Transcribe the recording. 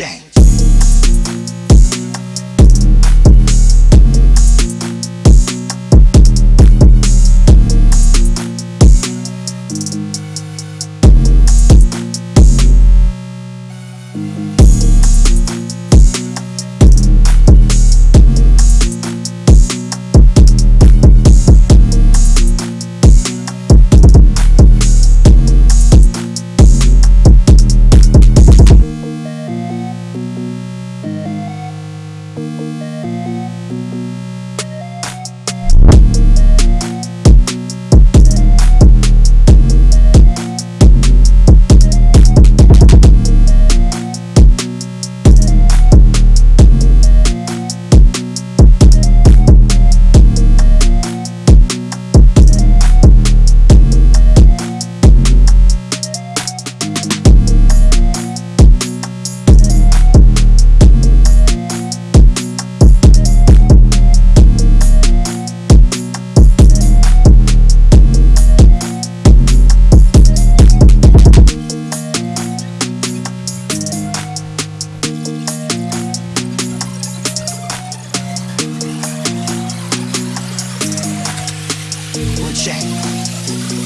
shame. check.